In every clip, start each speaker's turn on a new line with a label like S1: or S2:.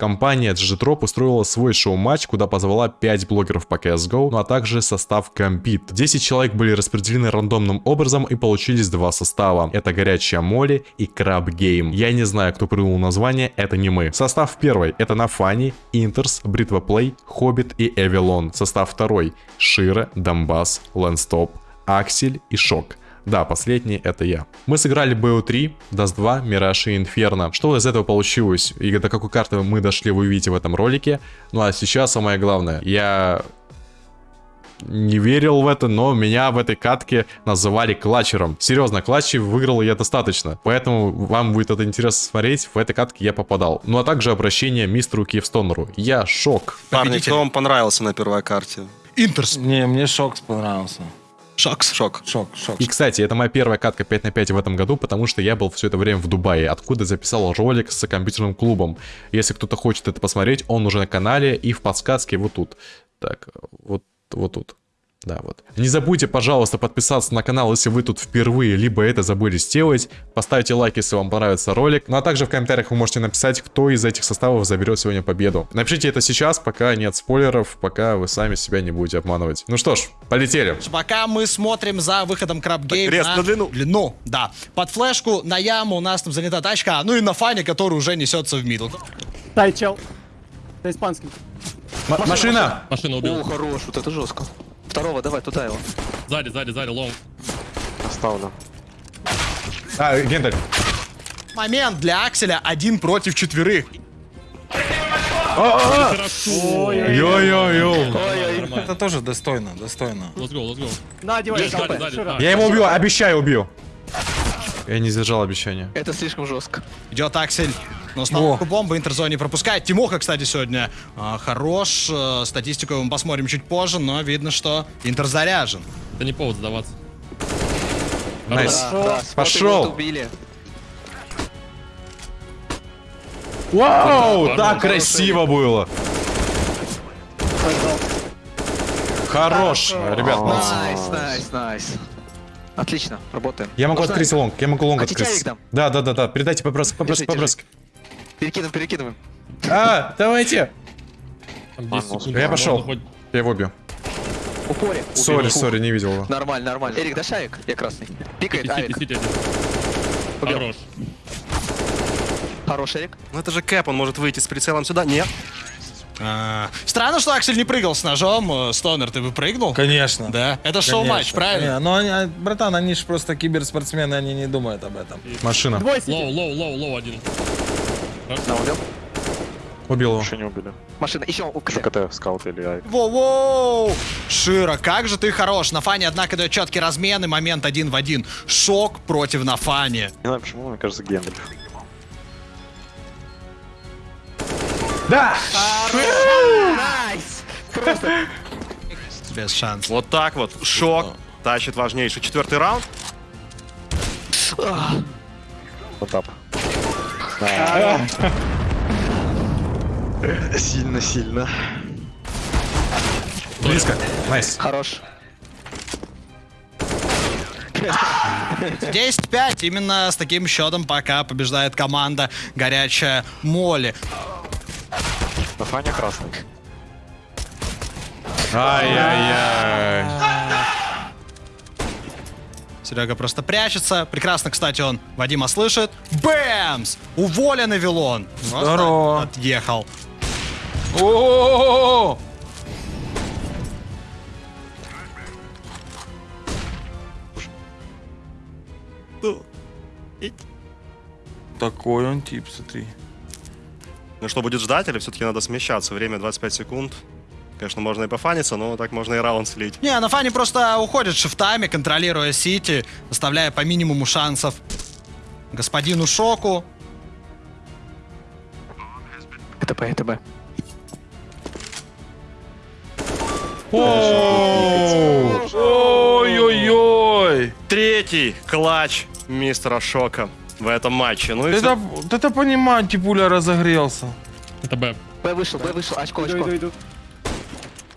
S1: Компания GGDrop устроила свой шоу-матч, куда позвала 5 блогеров по CSGO, ну а также состав Компит. 10 человек были распределены рандомным образом и получились два состава. Это Горячая Молли и Crab Game. Я не знаю, кто придумал название, это не мы. Состав первый это nafany, interz, Бритва Плей, Хоббит и Evelone. Состав второй sh1ro, Донбасс, Лэнстоп, Аксель и Шок. Да, последний это я. Мы сыграли BO3, Dust 2, Мираж и Инферно. Что из этого получилось и до какой карты мы дошли, вы увидите в этом ролике. Ну а сейчас самое главное. Я не верил в это, но меня в этой катке называли клатчером. Серьезно, клатчи выиграл я достаточно. Поэтому вам будет это интересно смотреть. В этой катке я попадал. Ну а также обращение мистеру Киевстонеру. Я шок.
S2: Парни,
S3: Победитель.
S2: кто вам понравился на первой карте?
S3: Интерс.
S4: Не, мне Шокс понравился.
S3: Шокс.
S2: Шок.
S4: Шок, Шок.
S1: И, кстати, это моя первая катка 5 на 5 в этом году, потому что я был все это время в Дубае, откуда записал ролик с компьютерным клубом. Если кто-то хочет это посмотреть, он уже на канале и в подсказке вот тут. Так, вот, вот тут. Да, вот. Не забудьте, пожалуйста, подписаться на канал, если вы тут впервые, либо это забыли сделать. Поставьте лайк, если вам понравится ролик. Ну а также в комментариях вы можете написать, кто из этих составов заберет сегодня победу. Напишите это сейчас, пока нет спойлеров, пока вы сами себя не будете обманывать. Ну что ж, полетели.
S3: Пока мы смотрим за выходом Crab Game
S2: крест на длину.
S3: Длину, да. Под флешку на яму у нас там занята тачка, ну и nafany, который уже несется в middle.
S5: Дай, чел. Это испанский.
S1: М- машина!
S6: Машину убил.
S7: О, хорош, вот это жестко. Второго, давай, туда его.
S6: Сзади, сзади, сзади, лонг.
S7: Оставлю.
S1: А, Гендель.
S3: Момент для Акселя один против четверых.
S6: Хорошо.
S1: Йо-йо-йо.
S4: Это тоже достойно, достойно.
S6: Let's go, let's go.
S5: На, одевай.
S1: Я его убью, обещаю, убью. Я не сдержал обещания.
S7: Это слишком жестко.
S3: Идет Аксель. Но установку бомбы interz не пропускает. Тимоха, кстати, сегодня а, хорош. Э, Статистику мы посмотрим чуть позже, но видно, что Интер заряжен.
S6: Это не повод сдаваться.
S1: Nice.
S7: Да, да,
S1: Пошел. Вау, так красиво было. Хорош, ребят.
S7: Nice, nice, nice. Отлично, работаем.
S1: Я могу
S7: Можно
S1: открыть long, я могу long
S7: Хотите
S1: открыть.
S7: авик дам?
S1: Да, да, да, да. Передайте побросок,
S7: Держи,
S1: побросок.
S7: Перекидываем, перекидываем.
S1: А, давайте.
S6: Там 10 секунд.
S1: Я пошел. Я его убью.
S7: В
S1: упоре.
S7: Sorry,
S1: sorry, не видел его.
S7: Нормально, нормально. Эрик, дашь авик? Я красный. Пикает. Убил.
S6: Хорош.
S7: Хорош, Эрик.
S2: Ну это же Кэп, он может выйти с прицелом сюда. Нет.
S3: А, Странно, что Аксель не прыгал с ножом. Э, Стонер, ты бы прыгнул?
S4: Конечно.
S3: Да. Это шоу-матч, правильно?
S4: Не, ну, они, а, братан, они же просто киберспортсмены, они не думают об этом.
S1: Машина.
S6: Low, low, low, low один.
S7: Да, убил.
S1: Убил его.
S8: Еще не убили.
S7: Машина, еще у КТ.
S8: Скаут или ай.
S3: Воу-воу! sh1ro, как же ты хорош. nafany, однако, дает четкий размен и момент один в один. Шок против nafany.
S8: Не знаю почему, мне кажется, Гендель.
S7: Nice!
S3: Без шансов.
S2: Вот так вот. Шок. Тащит важнейший четвертый раунд.
S8: Потап. Сильно-сильно.
S1: Близко. Nice.
S7: Хорош.
S3: 10-5. Именно с таким счетом пока побеждает команда Горячая Моли.
S8: nafany красный.
S1: Ай-яй-яй.
S3: Серега просто прячется. Прекрасно, кстати, он Вадима слышит. Бэмс! Уволен Вилон.
S4: Здорово.
S3: Отъехал.
S4: О! Такой он тип, смотри.
S2: Ну что, будет ждать или все-таки надо смещаться? Время 25 секунд. Конечно, можно и пофаниться, но так можно и раунд слить.
S3: Не, Нафани просто уходит шифтами, контролируя Сити, оставляя по минимуму шансов господину Шоку.
S7: Это это Б.
S4: Ой-ой-ой!
S2: Третий клатч мистера Шока в этом матче. Ну и
S4: Это, это понимаю, типуля разогрелся.
S6: Это Б.
S7: Б вышел, Б вышел. Очко,
S5: Иду,
S7: очко.
S5: иду, иду.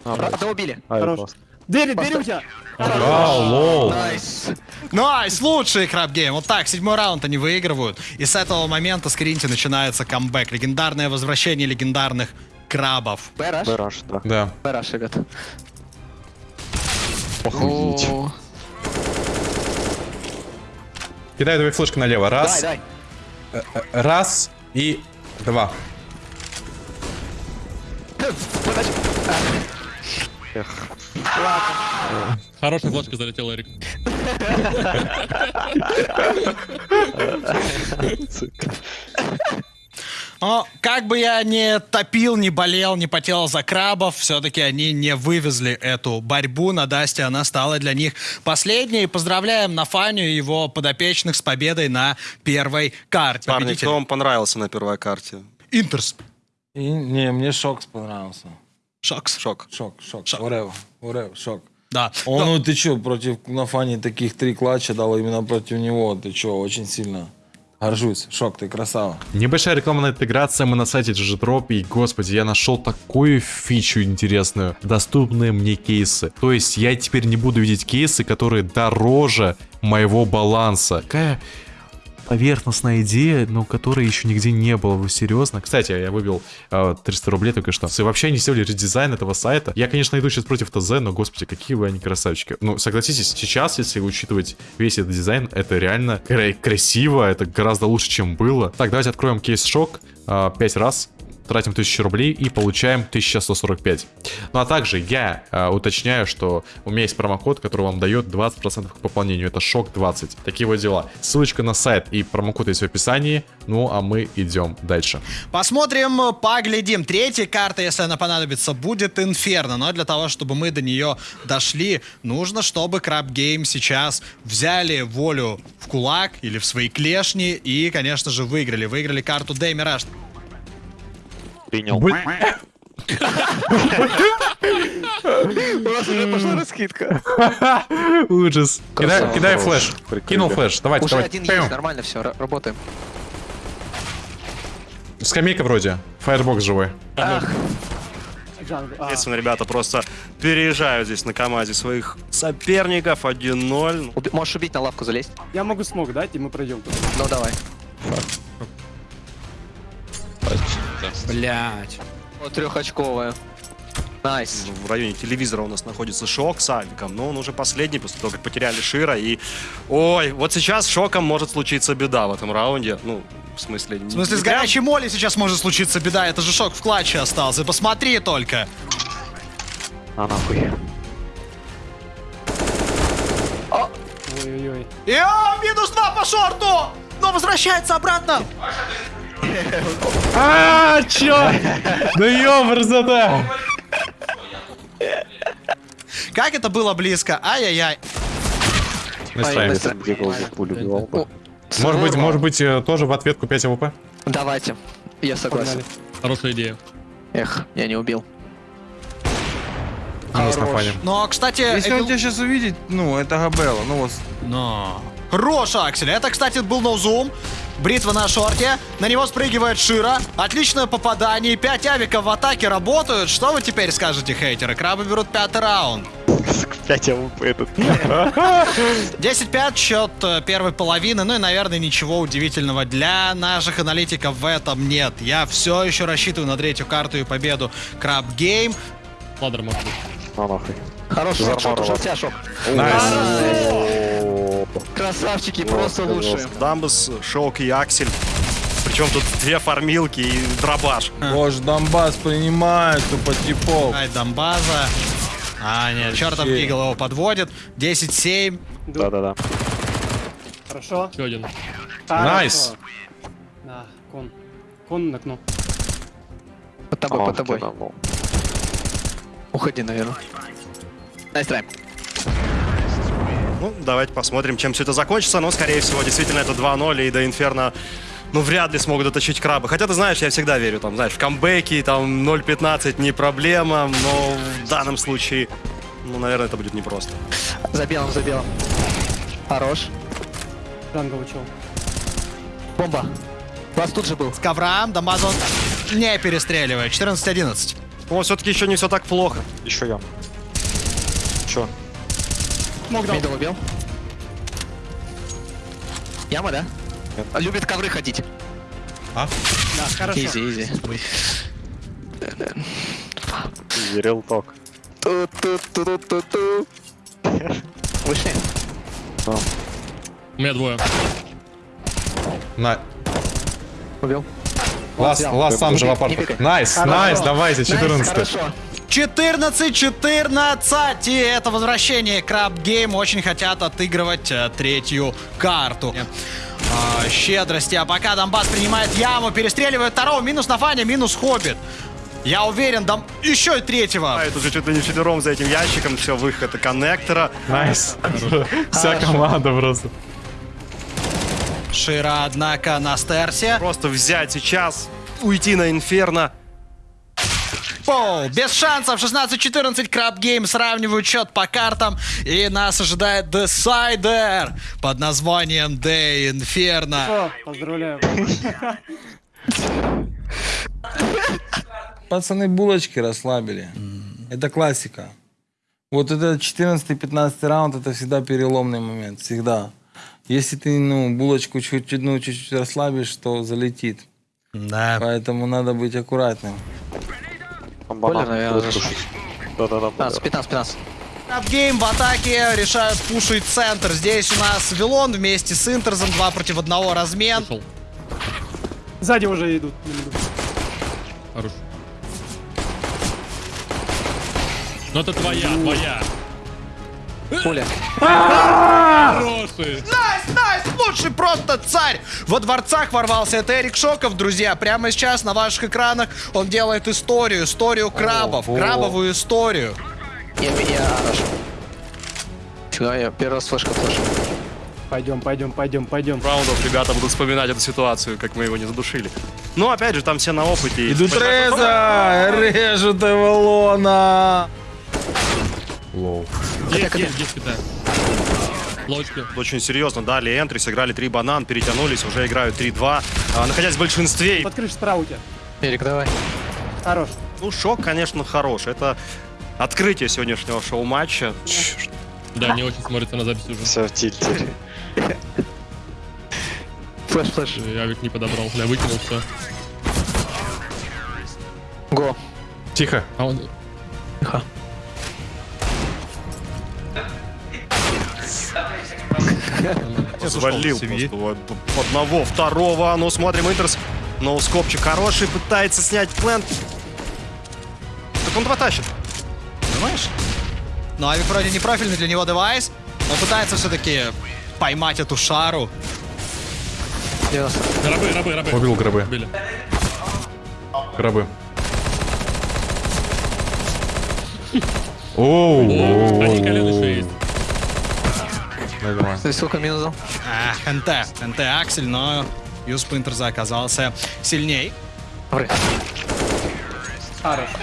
S7: Одного убили.
S8: Ай,
S5: Хорош. Двери, двери у тебя.
S1: Лол.
S7: Nice.
S3: Nice, лучший Crab Game. Вот так, седьмой раунд они выигрывают. И с этого момента с Кринти начинается камбэк. Легендарное возвращение легендарных крабов.
S7: B
S8: rush? B rush, да.
S1: Да.
S7: B rush, ребят.
S8: Охуеть.
S7: О,
S1: Кидаю две флешки налево.
S7: Дай,
S1: Раз,
S7: дай.
S1: раз и два.
S6: Хорошая флешка залетела, Эрик.
S3: Но как бы я не топил, не болел, не потел за крабов, все-таки они не вывезли эту борьбу на Дасте. Она стала для них последней. Поздравляем Нафаню и его подопечных с победой на первой карте.
S2: Парни,
S3: Победитель
S2: кто вам понравился на первой карте?
S3: Интерс.
S4: И, не, мне Шокс понравился.
S3: Шокс.
S2: Шок.
S4: Шок, шок,
S3: Шок.
S4: whatever, whatever, шок.
S3: Да.
S4: Он,
S3: Ну,
S4: ну ты чё, против Нафани таких три клатча дал именно против него, ты чё, очень сильно горжусь. Шок, ты красава.
S1: Небольшая рекламная интеграция, мы на сайте GGDrop, и, господи, я нашел такую фичу интересную. Доступные мне кейсы. То есть я теперь не буду видеть кейсы, которые дороже моего баланса. Какая поверхностная идея, но которой еще нигде не было. Вы серьезно? Кстати, я выбил э, 300 рублей только что. И вообще они сделали редизайн этого сайта. Я, конечно, иду сейчас против ТЗ, но, господи, какие вы они красавчики. Ну, согласитесь, сейчас, если учитывать весь этот дизайн, это реально кра- красиво, это гораздо лучше, чем было. Так, давайте откроем кейс шок. 5 раз. Тратим 1000 рублей и получаем 1145. Ну а также я э, уточняю, что у меня есть промокод, который вам дает 20% к пополнению. Это шок 20. Такие вот дела. Ссылочка на сайт и промокод есть в описании. Ну а мы идем дальше.
S3: Посмотрим, поглядим. Третья карта, если она понадобится, будет Инферно. Но для того, чтобы мы до нее дошли, нужно, чтобы Краб Гейм сейчас взяли волю в кулак или в свои клешни и, конечно же, выиграли. Выиграли карту Дэй.
S8: Принял.
S7: У нас уже пошла раскидка.
S1: Ужас. Кидай, флеш. Кинул флеш. Давайте,
S7: Уже
S1: давайте.
S7: один есть, нормально все, работаем.
S1: Скамейка вроде. Фаербокс живой.
S7: Ах.
S5: А,
S2: ребята просто переезжают здесь на команде своих соперников 1-0.
S7: уби- можешь убить на лавку залезть?
S5: я могу смог дать, и мы пройдем.
S7: Ну давай.
S3: Блять.
S7: Вот трехочковая. Nice.
S2: В районе телевизора у нас находится Шок с Авиком, но он уже последний, после того, как потеряли Шира. И, ой, вот сейчас с Шоком может случиться беда в этом раунде. Ну, в смысле...
S3: В смысле, с горячей моли сейчас может случиться беда. Это же шок в клатче остался. Посмотри только.
S8: А нахуй.
S5: Ой-ой-ой.
S3: И минус два по шорту! Но возвращается обратно.
S1: А, чё? Да ёбрзата.
S3: Как это было близко. Ай-яй-яй.
S8: Убивал бы.
S1: Может быть, может быть, э, тоже в ответку 5 АВП?
S7: Давайте. Я согласен.
S6: Хорошая идея.
S7: Эх, я не убил.
S1: Минус на фане.
S3: Но, кстати...
S4: Если он тебя сейчас увидит, ну, это Габелла, ну вот.
S3: Но... Хорош, Аксель. Это, кстати, был ноузум. Бритва на шорте. На него спрыгивает Шира. Отличное попадание. Пять авиков в атаке работают. Что вы теперь скажете, хейтеры? Крабы берут пятый раунд.
S8: 5 АВП этот.
S3: 10-5 счет э, первой половины. Ну и, наверное, ничего удивительного для наших аналитиков в этом нет. Я все еще рассчитываю на третью карту и победу Краб Гейм.
S6: Ладер может быть.
S8: А нахуй.
S7: Хорош, шок, шок, тебя, шок.
S1: Nice.
S7: Красавчики, просто
S8: Жестко,
S7: лучшие.
S8: жестко.
S2: Дамбус, Шок и Аксель. Причем тут две фармилки и дробаш.
S4: Боже, Донбасс принимает, тупо типов.
S3: Ай, Дамбаза. А, нет, чертов. Гигл его подводит. 10-7.
S8: Да-да-да.
S5: Хорошо.
S6: Еще один.
S1: Найс.
S5: Да, кон. Кон на окно.
S7: Под тобой,
S8: А,
S7: под тобой. Уходи, наверное. Nice try.
S2: Ну, давайте посмотрим, чем все это закончится. Но, скорее всего, действительно, это 2-0, и до Инферно, ну, вряд ли смогут доточить краба. Хотя, ты знаешь, я всегда верю, там, знаешь, в камбэки, там, 0-15 не проблема, но в данном случае, ну, наверное, это будет непросто.
S7: За белым, за белым. Хорош.
S5: Jungle чел.
S7: Бомба. Вас тут же был.
S3: С ковра. Дамбаза он не перестреливает. 14-11.
S2: Но все-таки еще не все так плохо.
S8: Еще я. Чё?
S5: Smoke дал.
S7: Middle убил. Яма, да? Любит ковры ходить.
S5: Да, хорошо.
S7: Easy, easy.
S8: Real talk.
S7: Ту-ту-ту-ту-ту. Вышли.
S6: У меня двое.
S1: На...
S7: Убил.
S1: Лас, лас сам же в апарт. Найс, найс, давайте,
S7: Найс,
S1: 14
S7: Хорошо.
S3: 14-14, и это возвращение Краб Гейм очень хотят отыгрывать э, третью карту. А, щедрости, а пока Донбасс принимает яму, перестреливает второго, минус на Фане, минус Хоббит. Я уверен, дам еще и третьего.
S2: А, это уже чуть ли не вчетвером за этим ящиком, все, выход коннектора.
S1: Найс. Вся команда просто.
S3: Шира, однако, на стерсе.
S2: Просто взять сейчас, уйти на Инферно.
S3: Пол, без шансов, 16-14, Краб Гейм сравнивают счет по картам, и нас ожидает Десайдер под названием Day Inferno.
S5: О, поздравляю.
S4: Пацаны булочки расслабили. Это классика. Вот это 14-15 раунд, это всегда переломный момент. Всегда. Если ты, ну, булочку чуть-чуть, ну, чуть-чуть расслабишь, то залетит.
S3: Да.
S4: Поэтому надо быть аккуратным.
S8: Банан
S7: наверное,
S8: пушить. Да-да-да.
S7: 15, 15, 15.
S3: Краб Гейм в атаке решают пушить центр. Здесь у нас Вилон вместе с Интерзом, 2 против 1 размен.
S6: Ушел.
S5: Сзади уже идут.
S6: Хорош. Ну это твоя, твоя.
S7: Пуля.
S6: Хороший.
S3: Лучший просто царь. Во дворцах ворвался. Это Эрик Шоков, друзья. Прямо сейчас на ваших экранах он делает историю, историю крабов,
S4: Ого.
S3: крабовую историю.
S7: Я, я хорошо. Чего я первый раз флешка флеш.
S5: Пойдем, пойдем, пойдем, пойдем.
S2: Раундов ребята будут вспоминать эту ситуацию, как мы его не задушили. Ну, опять же, там все на опыте.
S4: Идут Реза! Режут Эволона!
S1: Лоу.
S6: Есть, есть, есть, китай. Лочки.
S2: Очень серьезно дали энтри, сыграли 3 банан, перетянулись, уже играют 3-2. А, находясь в большинстве,
S5: Под крышей справа у тебя.
S7: Эрик, давай.
S5: Хорош.
S2: ну, шок, конечно, хорош. Это открытие сегодняшнего шоу-матча.
S6: Да, не очень смотрится на записи уже.
S8: Все в тильте.
S7: Флеш, флеш.
S6: Я ведь не подобрал. Я выкинул все.
S7: Го.
S1: Тихо.
S6: А он...
S2: Свалил одного, второго. Ну, смотрим, Интерс. Ноускопчик хороший, пытается снять плент. Так он потащит.
S3: Понимаешь? Ну, Авик вроде не профильный для него девайс, но пытается все-таки поймать эту шару.
S7: 90.
S6: Рабы, рабы, рабы.
S1: Убил гробы.
S6: Убили.
S1: Гробы. Оу.
S6: О, Они колено еще есть.
S1: Давай.
S7: Ты сколько минус дал?
S3: А, НТ. НТ Аксель, но Юс Пинтерза оказался сильней.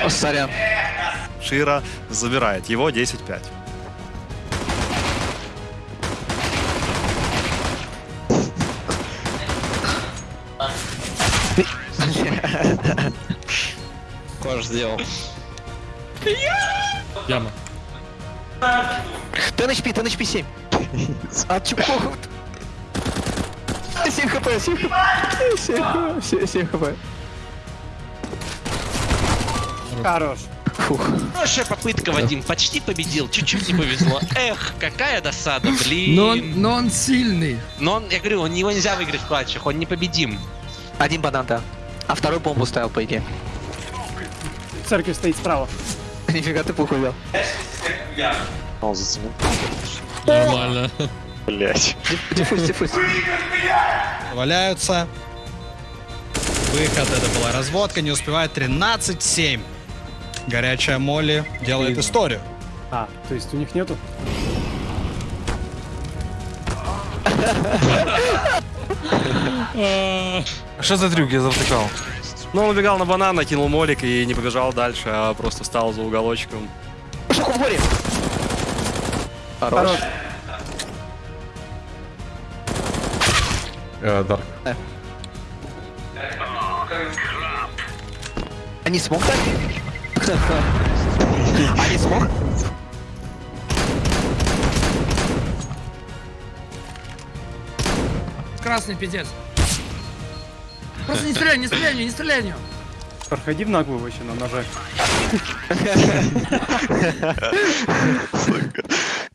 S7: Сорян.
S2: Шира забирает его 10-5.
S7: Кош сделал.
S6: Яма.
S7: Ты HP, ты HP 7. А чего? 7 хп, 7 хп. 7 хп, 7 хп.
S5: Хорош.
S7: Фух.
S9: Хорошая попытка, Вадим. Почти победил. Чуть-чуть не повезло. Эх, какая досада, блин.
S10: Но он, но он сильный.
S9: Но он, я говорю, он, его нельзя выиграть в клатчах, он непобедим.
S7: Один банан, да. А второй бомбу ставил, по идее.
S5: Церковь стоит справа.
S7: Нифига ты пуху взял.
S8: Он заценил.
S6: Нормально.
S8: Блять.
S7: Диффуз, диффуз.
S3: Валяются. Выход, это была разводка, не успевает 13-7. Горячая Молли делает историю.
S5: А, то есть у них нету?
S4: Что за трюк я завтыкал?
S2: Ну, он убегал на банан, накинул молик и не побежал дальше, а просто стал за уголочком.
S7: Пошел в море. Хорош.
S5: Хорош.
S1: Э, Дарк.
S7: Они а смог так? Они а смог?
S10: Красный пиздец. Просто не стреляй, не стреляй, не стреляй в него.
S5: Проходи в наглую вообще на ножах.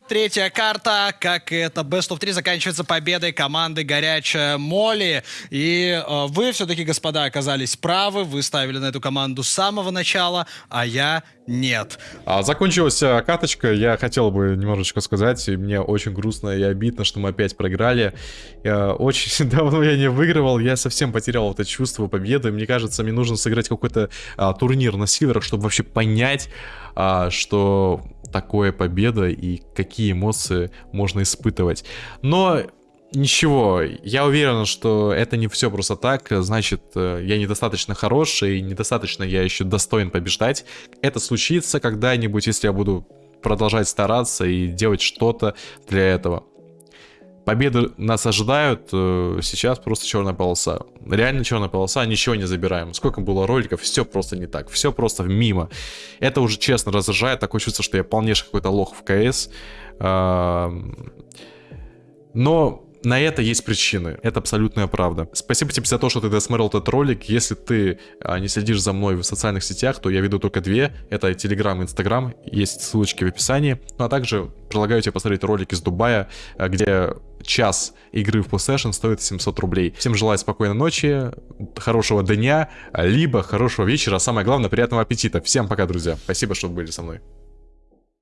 S3: Третья карта, как и это Best of 3, заканчивается победой команды Горячая Моли. И э, вы все-таки, господа, оказались правы. Вы ставили на эту команду с самого начала, а я нет.
S1: А, закончилась а, каточка, я хотел бы немножечко сказать, мне очень грустно и обидно, что мы опять проиграли. Я очень давно я не выигрывал, я совсем потерял это чувство победы. Мне кажется, мне нужно сыграть какой-то а, турнир на силверах, чтобы вообще понять, а, что такое победа и какие эмоции можно испытывать. Но Ничего, я уверен, что это не все просто так, значит, э, я недостаточно хорош и недостаточно я еще достоин побеждать. Это случится когда-нибудь, если я буду продолжать стараться и делать что-то для этого. Победы нас ожидают, э, сейчас просто черная полоса. Реально черная полоса, ничего не забираем. Сколько было роликов, все просто не так, все просто мимо. Это уже честно раздражает, такое чувство, что я полнейший какой-то лох в КС. Но на это есть причины. Это абсолютная правда. Спасибо тебе за то, что ты досмотрел этот ролик. Если ты а, не следишь за мной в социальных сетях, то я веду только две. Это Telegram и Instagram. Есть ссылочки в описании. Ну а также предлагаю тебе посмотреть ролик из Дубая, а, где час игры в PlayStation стоит 700 рублей. Всем желаю спокойной ночи, хорошего дня, либо хорошего вечера, а самое главное, приятного аппетита. Всем пока, друзья. Спасибо, что были со мной.